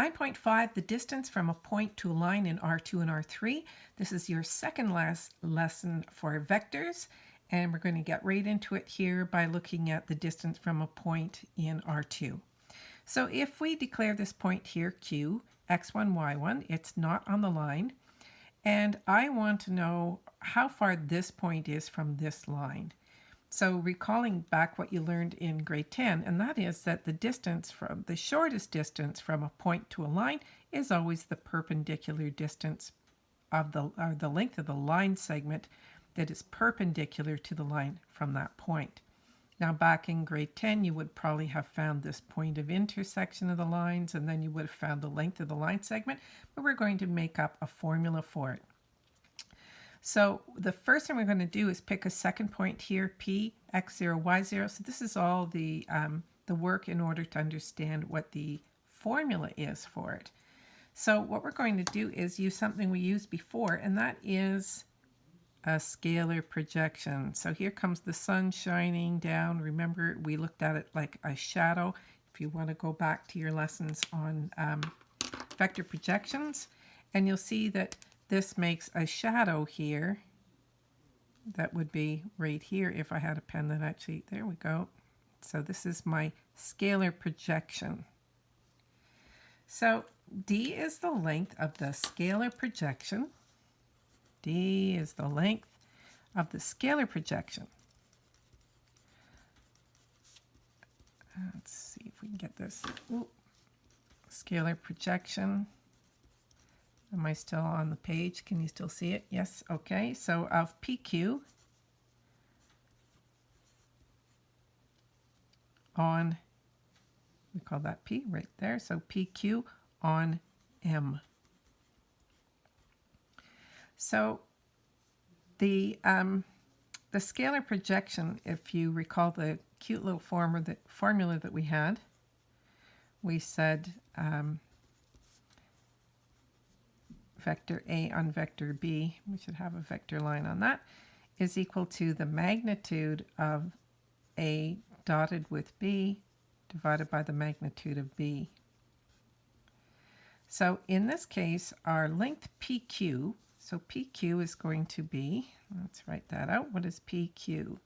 9.5, the distance from a point to a line in R2 and R3. This is your second last lesson for vectors, and we're going to get right into it here by looking at the distance from a point in R2. So if we declare this point here Q, x1, y1, it's not on the line, and I want to know how far this point is from this line. So recalling back what you learned in grade 10, and that is that the distance from the shortest distance from a point to a line is always the perpendicular distance of the, or the length of the line segment that is perpendicular to the line from that point. Now back in grade 10, you would probably have found this point of intersection of the lines, and then you would have found the length of the line segment, but we're going to make up a formula for it. So the first thing we're going to do is pick a second point here, P, x0, y0. So this is all the, um, the work in order to understand what the formula is for it. So what we're going to do is use something we used before, and that is a scalar projection. So here comes the sun shining down. Remember, we looked at it like a shadow. If you want to go back to your lessons on um, vector projections, and you'll see that this makes a shadow here. That would be right here if I had a pen that actually, there we go. So this is my scalar projection. So D is the length of the scalar projection. D is the length of the scalar projection. Let's see if we can get this. Ooh. Scalar projection. Am I still on the page? Can you still see it? Yes. Okay. So of PQ on, we call that P right there. So PQ on M. So the um, the scalar projection, if you recall the cute little form or the formula that we had, we said um, vector A on vector B, we should have a vector line on that, is equal to the magnitude of A dotted with B divided by the magnitude of B. So in this case, our length PQ, so PQ is going to be, let's write that out. What is PQ?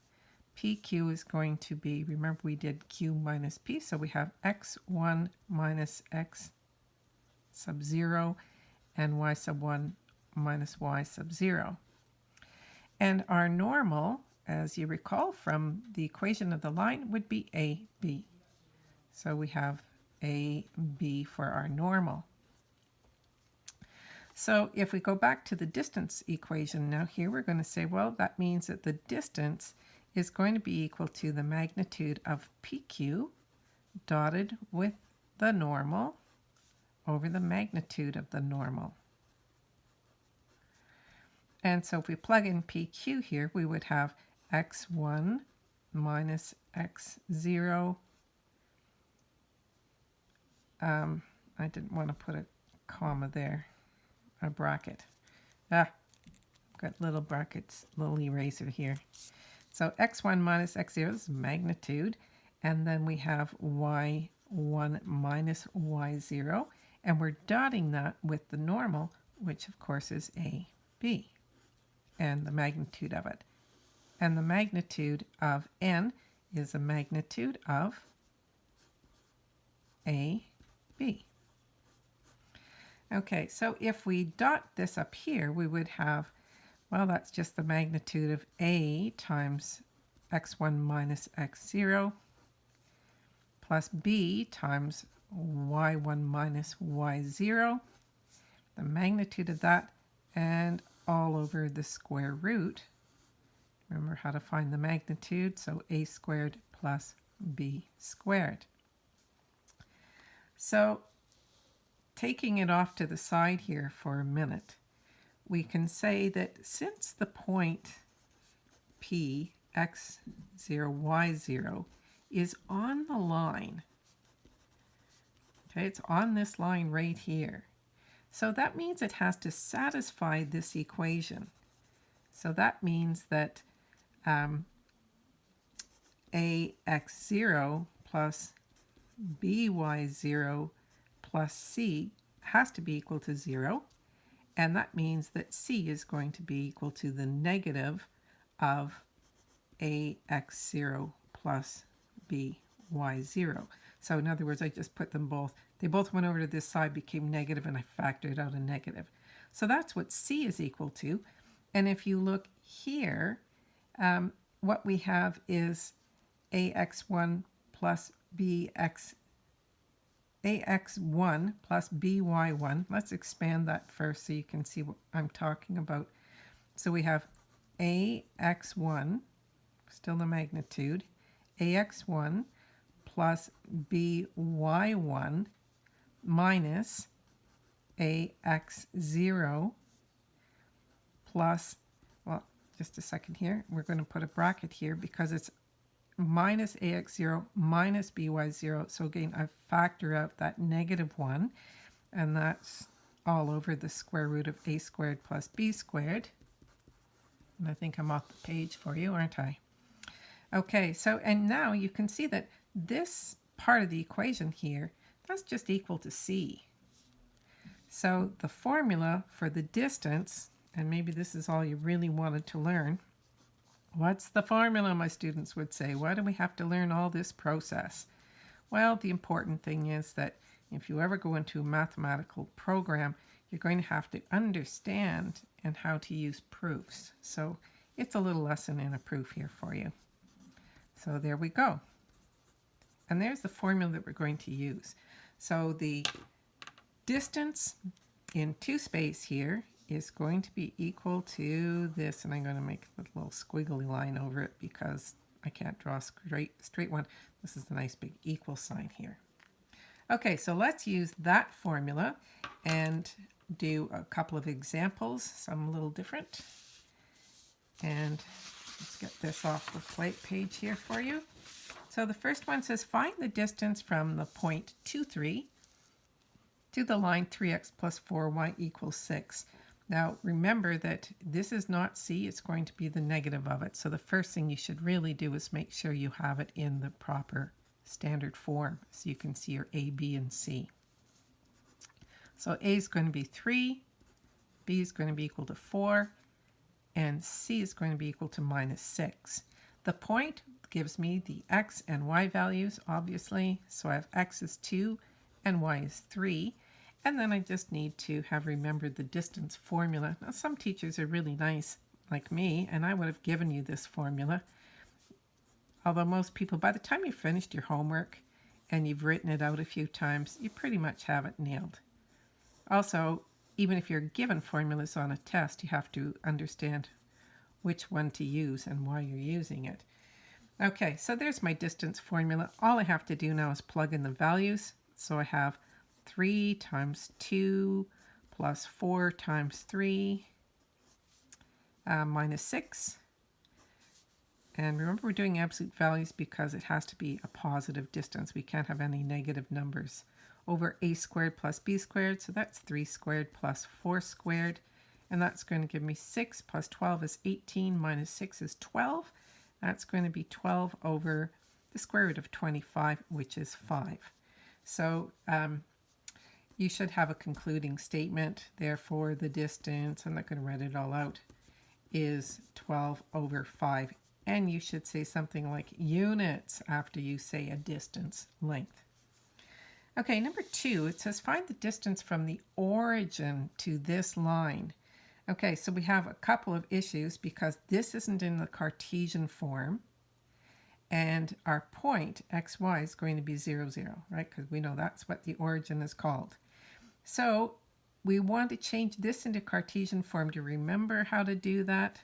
PQ is going to be, remember we did Q minus P, so we have X1 minus X sub 0 and y sub 1 minus y sub 0. And our normal, as you recall from the equation of the line, would be AB. So we have AB for our normal. So if we go back to the distance equation now here, we're going to say, well, that means that the distance is going to be equal to the magnitude of PQ dotted with the normal over the magnitude of the normal. And so if we plug in PQ here, we would have x1 minus x0. Um, I didn't want to put a comma there, a bracket. Ah, got little brackets, little eraser here. So x1 minus x0 is magnitude, and then we have y1 minus y0, and we're dotting that with the normal, which of course is AB, and the magnitude of it. And the magnitude of n is a magnitude of AB. Okay, so if we dot this up here, we would have, well, that's just the magnitude of A times x1 minus x0 plus B times y1 minus y0, the magnitude of that, and all over the square root. Remember how to find the magnitude, so a squared plus b squared. So taking it off to the side here for a minute, we can say that since the point P, x0, y0 is on the line Okay, it's on this line right here. So that means it has to satisfy this equation. So that means that um, ax0 plus by0 plus c has to be equal to 0. And that means that c is going to be equal to the negative of ax0 plus by0. So in other words, I just put them both. They both went over to this side, became negative, and I factored out a negative. So that's what c is equal to. And if you look here, um, what we have is ax1 plus bx ax1 plus by1. Let's expand that first so you can see what I'm talking about. So we have ax1, still the magnitude, ax1 plus by1 minus ax0 plus, well, just a second here. We're going to put a bracket here because it's minus ax0 minus by0. So again, I factor out that negative 1, and that's all over the square root of a squared plus b squared. And I think I'm off the page for you, aren't I? Okay, so, and now you can see that this part of the equation here, that's just equal to c. So the formula for the distance, and maybe this is all you really wanted to learn, What's the formula, my students would say? Why do we have to learn all this process? Well, the important thing is that if you ever go into a mathematical program, you're going to have to understand and how to use proofs. So it's a little lesson in a proof here for you. So there we go. And there's the formula that we're going to use. So the distance in two space here is going to be equal to this, and I'm going to make a little squiggly line over it because I can't draw a straight, straight one. This is a nice big equal sign here. Okay, so let's use that formula and do a couple of examples, some a little different. And let's get this off the plate page here for you. So the first one says find the distance from the point 2, 3 to the line 3x plus 4y equals 6. Now remember that this is not C, it's going to be the negative of it. So the first thing you should really do is make sure you have it in the proper standard form so you can see your A, B, and C. So A is going to be 3, B is going to be equal to 4, and C is going to be equal to minus 6. The point gives me the x and y values, obviously. So I have x is 2 and y is 3. And then I just need to have remembered the distance formula. Now some teachers are really nice like me and I would have given you this formula. Although most people, by the time you've finished your homework and you've written it out a few times, you pretty much have it nailed. Also, even if you're given formulas on a test, you have to understand which one to use and why you're using it. Okay, so there's my distance formula. All I have to do now is plug in the values. So I have 3 times 2 plus 4 times 3 uh, minus 6. And remember we're doing absolute values because it has to be a positive distance. We can't have any negative numbers. Over a squared plus b squared, so that's 3 squared plus 4 squared. And that's going to give me 6 plus 12 is 18 minus 6 is 12. That's going to be 12 over the square root of 25, which is 5. So um, you should have a concluding statement. Therefore, the distance, I'm not going to write it all out, is 12 over 5. And you should say something like units after you say a distance length. Okay, number two, it says find the distance from the origin to this line. Okay, so we have a couple of issues because this isn't in the Cartesian form. And our point, xy, is going to be 0, 0, right? Because we know that's what the origin is called. So we want to change this into Cartesian form to remember how to do that.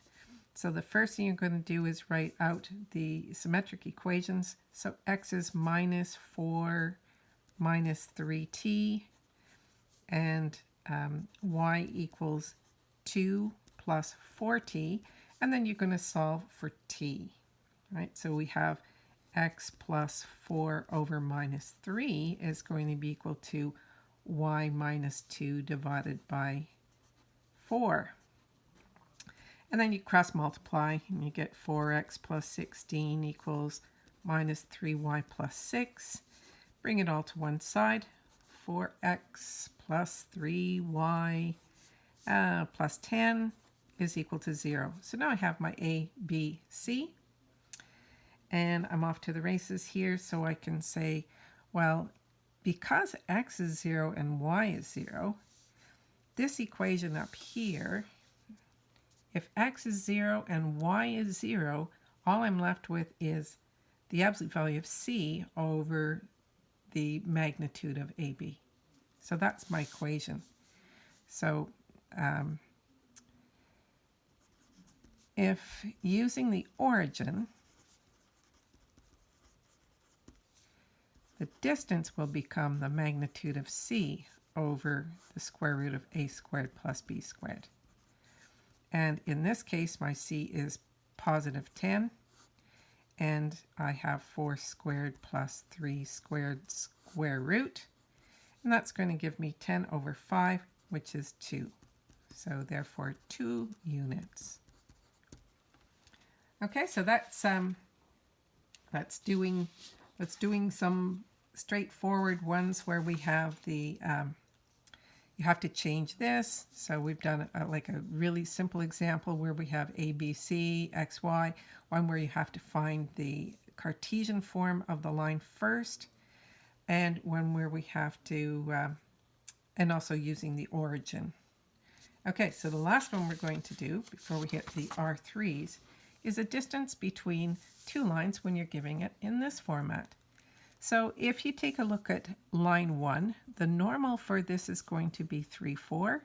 So the first thing you're going to do is write out the symmetric equations. So x is minus 4 minus 3t and um, y equals 2 plus 4t. And then you're going to solve for t, right? So we have x plus 4 over minus 3 is going to be equal to y minus 2 divided by 4. And then you cross multiply and you get 4x plus 16 equals minus 3y plus 6. Bring it all to one side. 4x plus 3y uh, plus 10 is equal to 0. So now I have my a, b, c. And I'm off to the races here, so I can say, well, because x is 0 and y is 0, this equation up here, if x is 0 and y is 0, all I'm left with is the absolute value of c over the magnitude of AB. So that's my equation. So um, if using the origin, the distance will become the magnitude of c over the square root of a squared plus b squared. And in this case, my c is positive 10 and I have 4 squared plus 3 squared square root. And that's going to give me 10 over 5, which is 2. So therefore 2 units. Okay, so that's um, that's doing that's doing some straightforward ones where we have the um, you have to change this. So we've done a, like a really simple example where we have A, B, C, X, Y, one where you have to find the Cartesian form of the line first, and one where we have to, uh, and also using the origin. Okay, so the last one we're going to do before we hit the R3s is a distance between two lines when you're giving it in this format. So if you take a look at line 1, the normal for this is going to be 3, 4.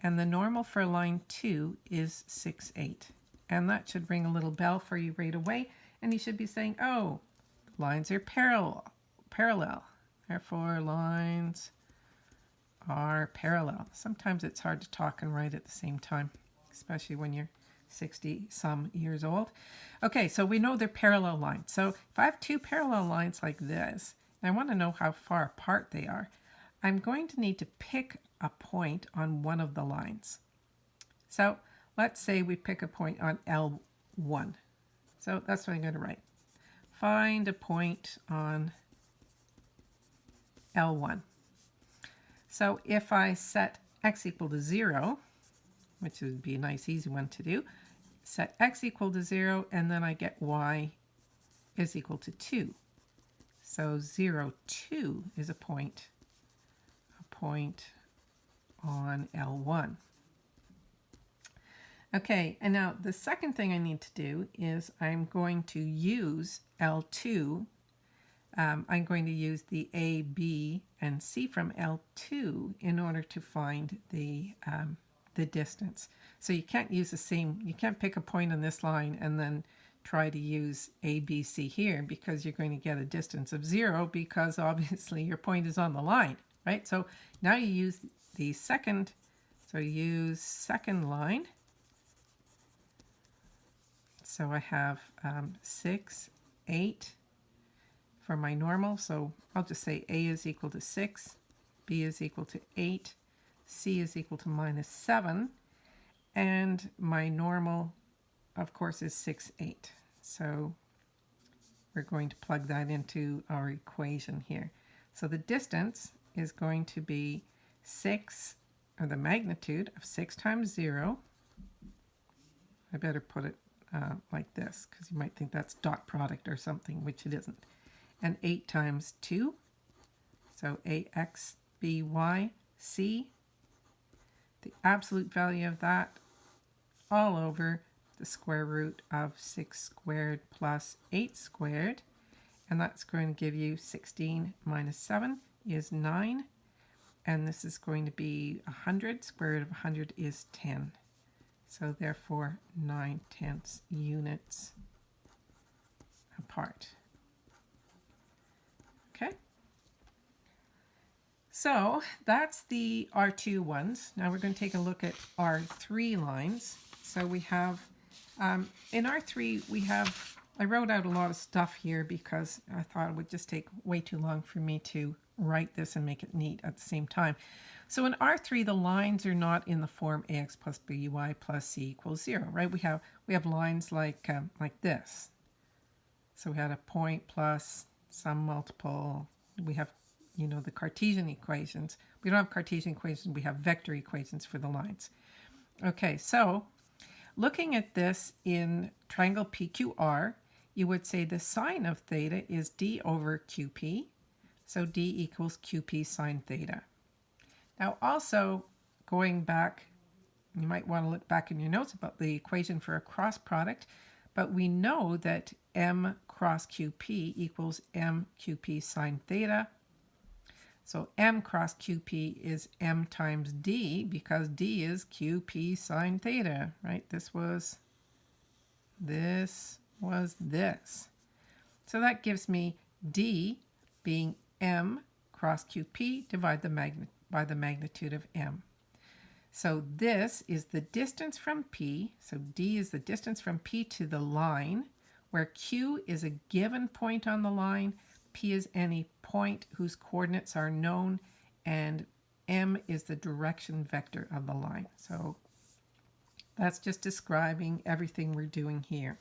And the normal for line 2 is 6, 8. And that should ring a little bell for you right away. And you should be saying, oh, lines are parallel. parallel. Therefore, lines are parallel. Sometimes it's hard to talk and write at the same time, especially when you're 60 some years old. Okay, so we know they're parallel lines. So if I have two parallel lines like this, and I want to know how far apart they are, I'm going to need to pick a point on one of the lines. So let's say we pick a point on L1. So that's what I'm going to write. Find a point on L1. So if I set x equal to 0, which would be a nice easy one to do, set x equal to 0, and then I get y is equal to 2. So 0, 2 is a point, a point on L1. Okay, and now the second thing I need to do is I'm going to use L2. Um, I'm going to use the A, B, and C from L2 in order to find the um, the distance. So you can't use the same, you can't pick a point on this line and then try to use A, B, C here because you're going to get a distance of zero because obviously your point is on the line, right? So now you use the second, so use second line. So I have um, 6, 8 for my normal. So I'll just say A is equal to 6, B is equal to 8, c is equal to minus 7. And my normal, of course, is 6, 8. So we're going to plug that into our equation here. So the distance is going to be 6, or the magnitude of 6 times 0. I better put it uh, like this, because you might think that's dot product or something, which it isn't. And 8 times 2, so ax, by, c the absolute value of that all over the square root of 6 squared plus 8 squared. And that's going to give you 16 minus 7 is 9. And this is going to be 100. Square root of 100 is 10. So therefore 9 tenths units apart. Okay. So that's the R2 ones. Now we're going to take a look at R3 lines. So we have, um, in R3, we have, I wrote out a lot of stuff here because I thought it would just take way too long for me to write this and make it neat at the same time. So in R3, the lines are not in the form ax plus by plus c equals 0, right? We have, we have lines like, um, like this. So we had a point plus some multiple. We have you know, the Cartesian equations. We don't have Cartesian equations, we have vector equations for the lines. Okay, so looking at this in triangle PQR, you would say the sine of theta is d over qp. So d equals qp sine theta. Now also going back, you might want to look back in your notes about the equation for a cross product, but we know that m cross qp equals m qp sine theta. So m cross qp is m times d because d is qp sine theta, right? This was, this was this. So that gives me d being m cross qp divided the by the magnitude of m. So this is the distance from P. So D is the distance from P to the line, where Q is a given point on the line, P is any point whose coordinates are known, and M is the direction vector of the line. So that's just describing everything we're doing here.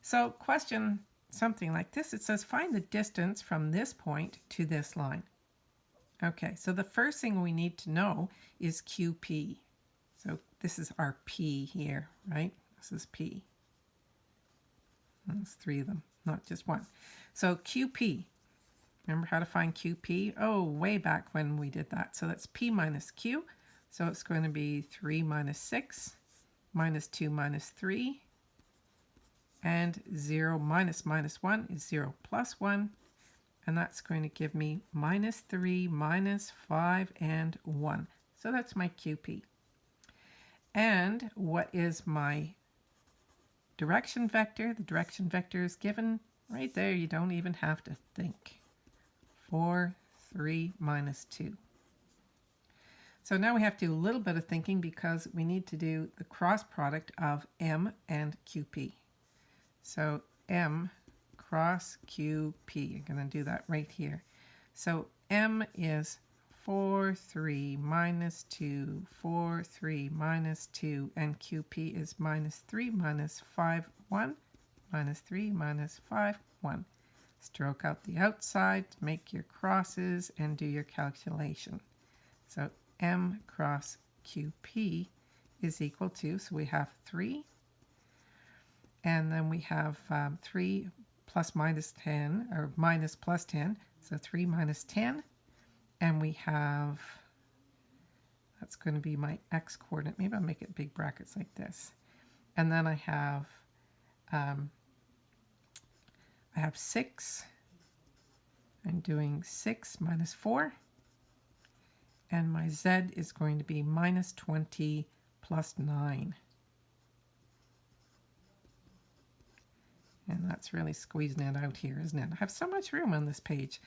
So question something like this, it says find the distance from this point to this line. Okay, so the first thing we need to know is QP. So this is our P here, right? This is P. There's three of them, not just one. So QP, remember how to find QP? Oh, way back when we did that. So that's P minus Q. So it's going to be 3 minus 6, minus 2 minus 3, and 0 minus minus 1 is 0 plus 1, and that's going to give me minus 3, minus 5, and 1. So that's my QP. And what is my direction vector? The direction vector is given right there. You don't even have to think. 4, 3, minus 2. So now we have to do a little bit of thinking because we need to do the cross product of M and QP. So M cross QP. I'm going to do that right here. So M is 4, 3, minus 2, 4, 3, minus 2, and QP is minus 3, minus 5, 1, minus 3, minus 5, 1. Stroke out the outside, make your crosses, and do your calculation. So M cross QP is equal to, so we have 3, and then we have um, 3 plus minus 10, or minus plus 10. So 3 minus 10. And we have, that's going to be my x coordinate. Maybe I'll make it big brackets like this. And then I have, um, I have 6. I'm doing 6 minus 4. And my z is going to be minus 20 plus 9. And that's really squeezing it out here, isn't it? I have so much room on this page.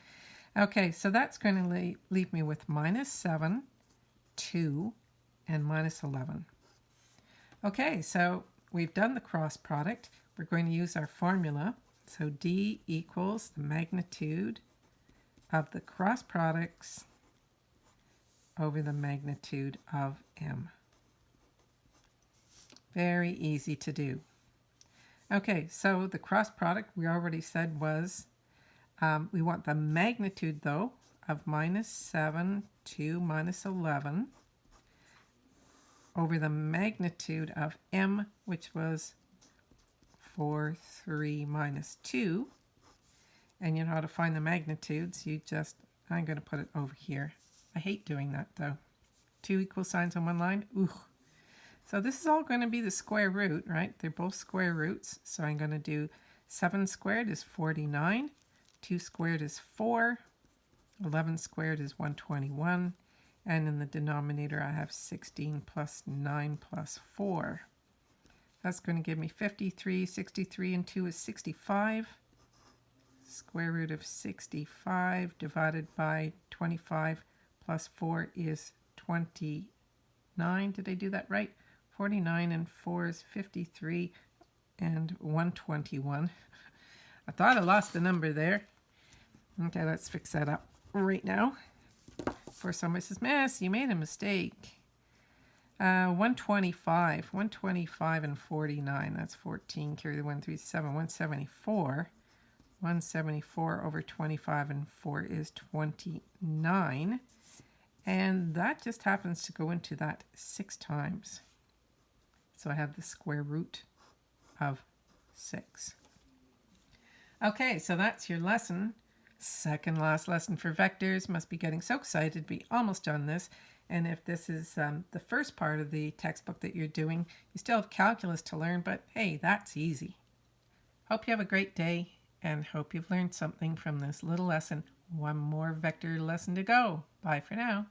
Okay, so that's going to leave, me with minus 7, 2, and minus 11. Okay, so we've done the cross product. We're going to use our formula. So D equals the magnitude of the cross products over the magnitude of M. Very easy to do. Okay, so the cross product we already said was, um, we want the magnitude though of minus 7 to minus 11 over the magnitude of m, which was 4, 3, minus 2. And you know how to find the magnitudes. You just, I'm going to put it over here. I hate doing that though. Two equal signs on one line. Ooh, so this is all going to be the square root, right? They're both square roots. So I'm going to do 7 squared is 49. 2 squared is 4. 11 squared is 121. And in the denominator, I have 16 plus 9 plus 4. That's going to give me 53. 63 and 2 is 65. Square root of 65 divided by 25 plus 4 is 29. Did I do that right? 49 and 4 is 53 and 121. I thought I lost the number there. Okay, let's fix that up right now. For somebody says, Miss, you made a mistake. Uh, 125, 125 and 49, that's 14, carry the 137, 174. 174 over 25 and 4 is 29. And that just happens to go into that six times. So I have the square root of 6. Okay, so that's your lesson. Second last lesson for vectors. Must be getting so excited to be almost done this. And if this is um, the first part of the textbook that you're doing, you still have calculus to learn, but hey, that's easy. Hope you have a great day and hope you've learned something from this little lesson. One more vector lesson to go. Bye for now.